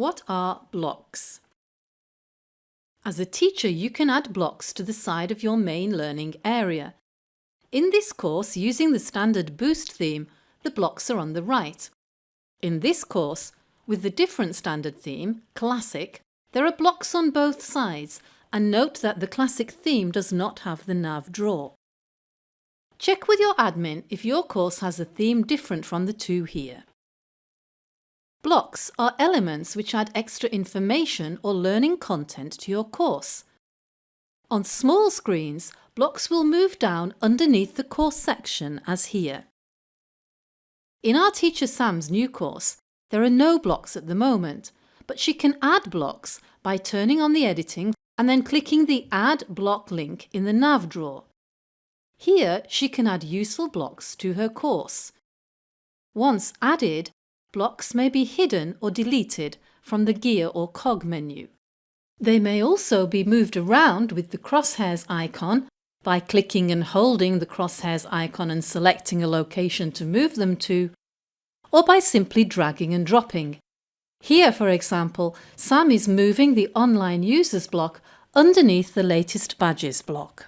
What are blocks? As a teacher you can add blocks to the side of your main learning area. In this course using the standard Boost theme the blocks are on the right. In this course with the different standard theme, Classic, there are blocks on both sides and note that the Classic theme does not have the nav drawer. Check with your admin if your course has a theme different from the two here. Blocks are elements which add extra information or learning content to your course. On small screens, blocks will move down underneath the course section as here. In our Teacher Sam's new course, there are no blocks at the moment, but she can add blocks by turning on the editing and then clicking the Add Block link in the nav drawer. Here she can add useful blocks to her course. Once added, Blocks may be hidden or deleted from the gear or cog menu. They may also be moved around with the crosshairs icon by clicking and holding the crosshairs icon and selecting a location to move them to, or by simply dragging and dropping. Here, for example, Sam is moving the online users block underneath the latest badges block.